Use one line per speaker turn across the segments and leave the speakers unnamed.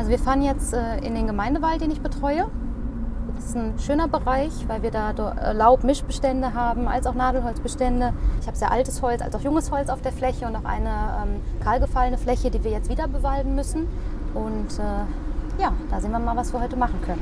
Also wir fahren jetzt äh, in den Gemeindewald, den ich betreue. Das ist ein schöner Bereich, weil wir da äh, Laubmischbestände haben, als auch Nadelholzbestände. Ich habe sehr altes Holz, als auch junges Holz auf der Fläche und auch eine ähm, kahlgefallene Fläche, die wir jetzt wieder bewalden müssen. Und äh, ja, da sehen wir mal, was wir heute machen können.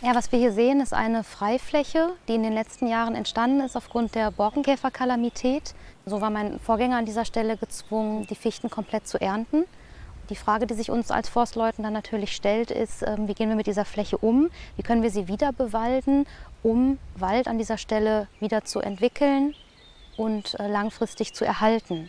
Ja, was wir hier sehen, ist eine Freifläche, die in den letzten Jahren entstanden ist aufgrund der Borkenkäferkalamität. So war mein Vorgänger an dieser Stelle gezwungen, die Fichten komplett zu ernten. Die Frage, die sich uns als Forstleuten dann natürlich stellt, ist, ähm, wie gehen wir mit dieser Fläche um? Wie können wir sie wieder bewalden, um Wald an dieser Stelle wieder zu entwickeln und äh, langfristig zu erhalten?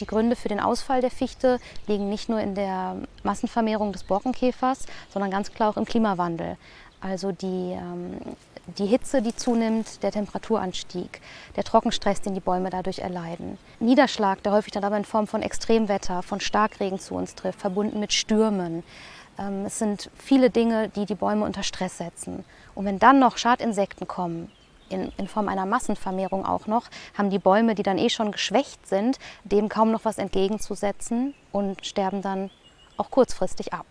Die Gründe für den Ausfall der Fichte liegen nicht nur in der Massenvermehrung des Borkenkäfers, sondern ganz klar auch im Klimawandel. Also die, ähm, die Hitze, die zunimmt, der Temperaturanstieg, der Trockenstress, den die Bäume dadurch erleiden. Niederschlag, der häufig dann aber in Form von Extremwetter, von Starkregen zu uns trifft, verbunden mit Stürmen. Ähm, es sind viele Dinge, die die Bäume unter Stress setzen. Und wenn dann noch Schadinsekten kommen, in, in, Form einer Massenvermehrung auch noch, haben die Bäume, die dann eh schon geschwächt sind, dem kaum noch was entgegenzusetzen und sterben dann auch kurzfristig ab.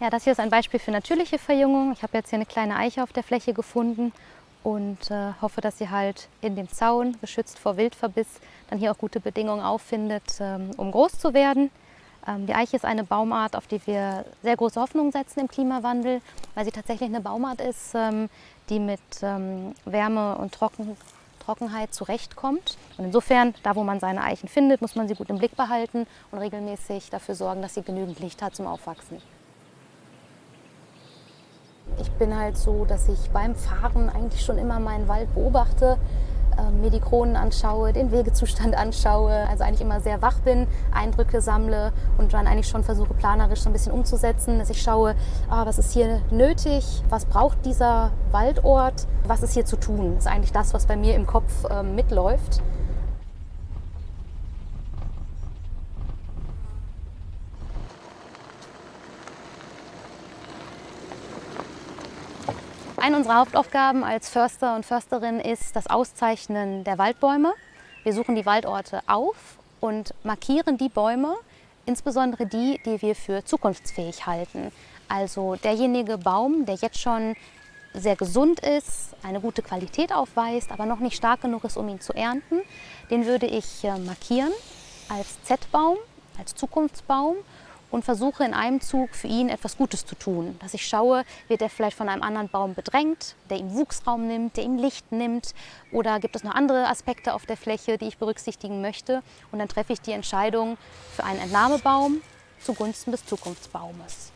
Ja, das hier ist ein Beispiel für natürliche Verjüngung. Ich habe jetzt hier eine kleine Eiche auf der Fläche gefunden und äh, hoffe, dass sie halt in dem Zaun, geschützt vor Wildverbiss, dann hier auch gute Bedingungen auffindet, ähm, um groß zu werden. Ähm, die Eiche ist eine Baumart, auf die wir sehr große Hoffnung setzen im Klimawandel, weil sie tatsächlich eine Baumart ist, ähm, die mit ähm, Wärme und Trocken, Trockenheit zurechtkommt. Und insofern, da wo man seine Eichen findet, muss man sie gut im Blick behalten und regelmäßig dafür sorgen, dass sie genügend Licht hat zum Aufwachsen. Ich bin halt so, dass ich beim Fahren eigentlich schon immer meinen Wald beobachte ähm, mir die Kronen anschaue, den Wegezustand anschaue, also eigentlich immer sehr wach bin, Eindrücke sammle und dann eigentlich schon versuche planerisch so ein bisschen umzusetzen, dass ich schaue, ah, was ist hier nötig, was braucht dieser Waldort, was ist hier zu tun. Das ist eigentlich das, was bei mir im Kopf ähm, mitläuft. Eine unserer Hauptaufgaben als Förster und Försterin ist das Auszeichnen der Waldbäume. Wir suchen die Waldorte auf und markieren die Bäume, insbesondere die, die wir für zukunftsfähig halten. Also derjenige Baum, der jetzt schon sehr gesund ist, eine gute Qualität aufweist, aber noch nicht stark genug ist, um ihn zu ernten, den würde ich äh, markieren als Z-Baum, als Zukunftsbaum und versuche in einem Zug für ihn etwas Gutes zu tun. Dass ich schaue, wird er vielleicht von einem anderen Baum bedrängt, der ihm Wuchsraum nimmt, der ihm Licht nimmt oder gibt es noch andere Aspekte auf der Fläche, die ich berücksichtigen möchte. Und dann treffe ich die Entscheidung für einen Entnahmebaum zugunsten des Zukunftsbaumes.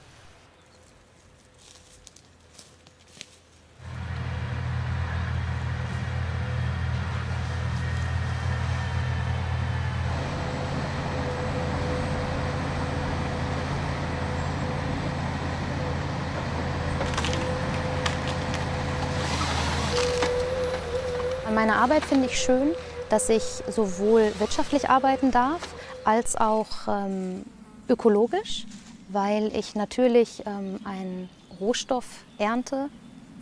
An meiner Arbeit finde ich schön, dass ich sowohl wirtschaftlich arbeiten darf, als auch ähm, ökologisch, weil ich natürlich ähm, einen Rohstoff ernte,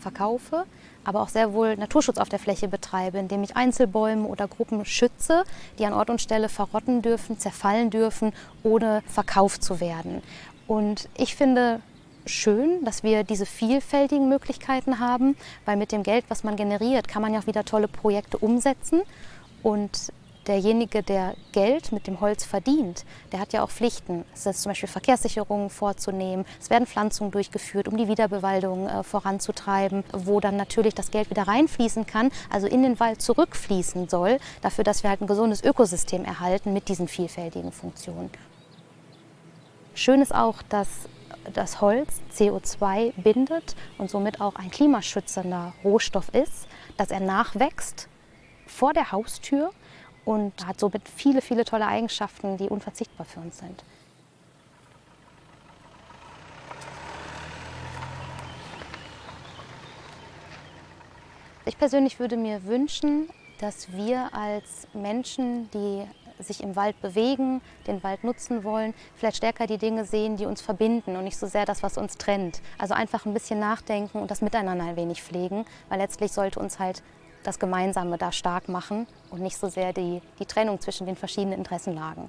verkaufe, aber auch sehr wohl Naturschutz auf der Fläche betreibe, indem ich Einzelbäume oder Gruppen schütze, die an Ort und Stelle verrotten dürfen, zerfallen dürfen, ohne verkauft zu werden. Und ich finde, schön, dass wir diese vielfältigen Möglichkeiten haben, weil mit dem Geld, was man generiert, kann man ja auch wieder tolle Projekte umsetzen. Und derjenige, der Geld mit dem Holz verdient, der hat ja auch Pflichten. Es ist zum Beispiel Verkehrssicherungen vorzunehmen, es werden Pflanzungen durchgeführt, um die Wiederbewaldung äh, voranzutreiben, wo dann natürlich das Geld wieder reinfließen kann, also in den Wald zurückfließen soll, dafür, dass wir halt ein gesundes Ökosystem erhalten mit diesen vielfältigen Funktionen. Schön ist auch, dass das Holz CO2 bindet und somit auch ein klimaschützender Rohstoff ist, dass er nachwächst vor der Haustür und hat somit viele, viele tolle Eigenschaften, die unverzichtbar für uns sind. Ich persönlich würde mir wünschen, dass wir als Menschen, die sich im Wald bewegen, den Wald nutzen wollen, vielleicht stärker die Dinge sehen, die uns verbinden und nicht so sehr das, was uns trennt. Also einfach ein bisschen nachdenken und das Miteinander ein wenig pflegen, weil letztlich sollte uns halt das Gemeinsame da stark machen und nicht so sehr die, die Trennung zwischen den verschiedenen Interessenlagen.